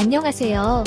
안녕하세요.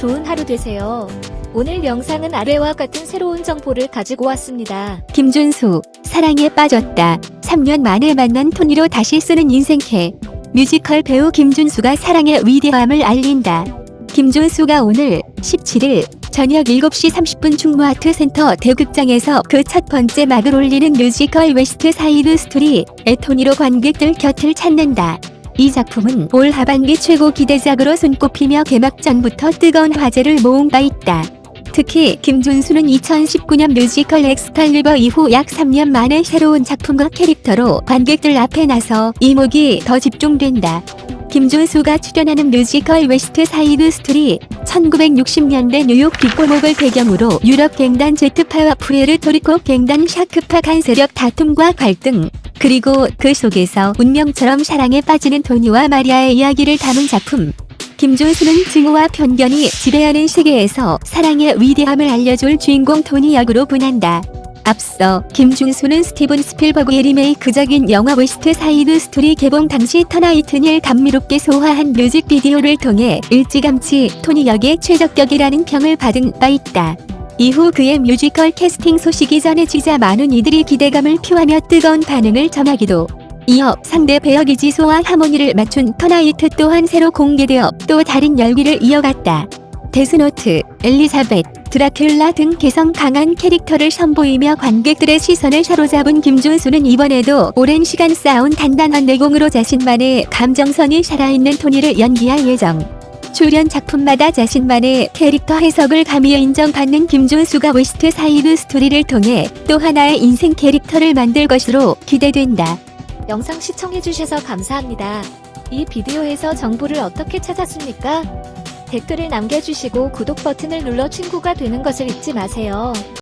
좋은 하루 되세요. 오늘 영상은 아래와 같은 새로운 정보를 가지고 왔습니다. 김준수, 사랑에 빠졌다. 3년 만에 만난 토니로 다시 쓰는 인생캐. 뮤지컬 배우 김준수가 사랑의 위대함을 알린다. 김준수가 오늘 17일 저녁 7시 30분 충무아트 센터 대극장에서 그 첫 번째 막을 올리는 뮤지컬 웨스트 사이드 스토리의 토니로 관객들 곁을 찾는다. 이 작품은 올 하반기 최고 기대작으로 손꼽히며 개막 전부터 뜨거운 화제를 모은 바 있다. 특히 김준수는 2019년 뮤지컬 엑스칼리버 이후 약 3년 만에 새로운 작품과 캐릭터로 관객들 앞에 나서 이목이 더 집중된다. 김준수가 출연하는 뮤지컬 웨스트 사이드 스토리 1960년대 뉴욕 뒷골목을 배경으로 유럽 갱단 제트파와 푸에르토리코 갱단 샤크파 간 세력 다툼과 갈등 그리고 그 속에서 운명처럼 사랑에 빠지는 토니와 마리아의 이야기를 담은 작품 김준수는 증오와 편견이 지배하는 세계에서 사랑의 위대함을 알려줄 주인공 토니 역으로 분한다. 앞서 김준수는 스티븐 스필버그의 리메이크작인 영화 웨스트 사이드 스토리 개봉 당시 Tonight을 감미롭게 소화한 뮤직비디오를 통해 일찌감치 토니 역의 최적격이라는 평을 받은 바 있다. 이후 그의 뮤지컬 캐스팅 소식이 전해지자 많은 이들이 기대감을 표하며 뜨거운 반응을 전하기도 이어 상대 배역 이지수와 하모니를 맞춘 Tonight 또한 새로 공개되어 또 다른 열기를 이어갔다. 데스노트, 엘리자벳, 드라큘라 등 개성 강한 캐릭터를 선보이며 관객들의 시선을 사로잡은 김준수는 이번에도 오랜 시간 쌓아온 단단한 내공으로 자신만의 감정선이 살아있는 토니를 연기할 예정. 출연 작품마다 자신만의 캐릭터 해석을 감히 인정받는 김준수가 웨스트 사이드 스토리를 통해 또 하나의 인생 캐릭터를 만들 것으로 기대된다. 영상 시청해주셔서 감사합니다. 이 비디오에서 정보를 어떻게 찾았습니까? 댓글을 남겨주시고 구독 버튼을 눌러 친구가 되는 것을 잊지 마세요.